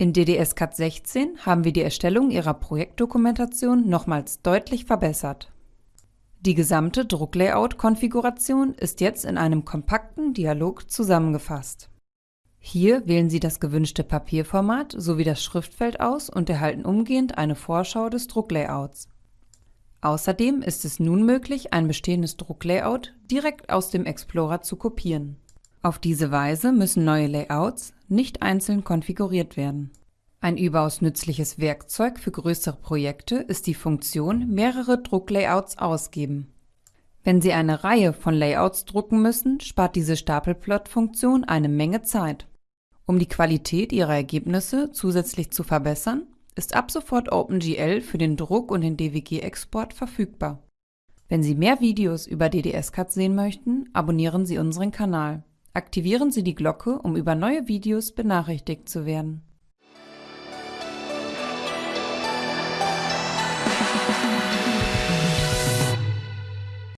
In DDS-CAD 16 haben wir die Erstellung Ihrer Projektdokumentation nochmals deutlich verbessert. Die gesamte Drucklayout-Konfiguration ist jetzt in einem kompakten Dialog zusammengefasst. Hier wählen Sie das gewünschte Papierformat sowie das Schriftfeld aus und erhalten umgehend eine Vorschau des Drucklayouts. Außerdem ist es nun möglich, ein bestehendes Drucklayout direkt aus dem Explorer zu kopieren. Auf diese Weise müssen neue Layouts nicht einzeln konfiguriert werden. Ein überaus nützliches Werkzeug für größere Projekte ist die Funktion mehrere Drucklayouts ausgeben. Wenn Sie eine Reihe von Layouts drucken müssen, spart diese Stapelplot-Funktion eine Menge Zeit. Um die Qualität Ihrer Ergebnisse zusätzlich zu verbessern, ist ab sofort OpenGL für den Druck und den DWG-Export verfügbar. Wenn Sie mehr Videos über DDS-CAD sehen möchten, abonnieren Sie unseren Kanal. Aktivieren Sie die Glocke, um über neue Videos benachrichtigt zu werden.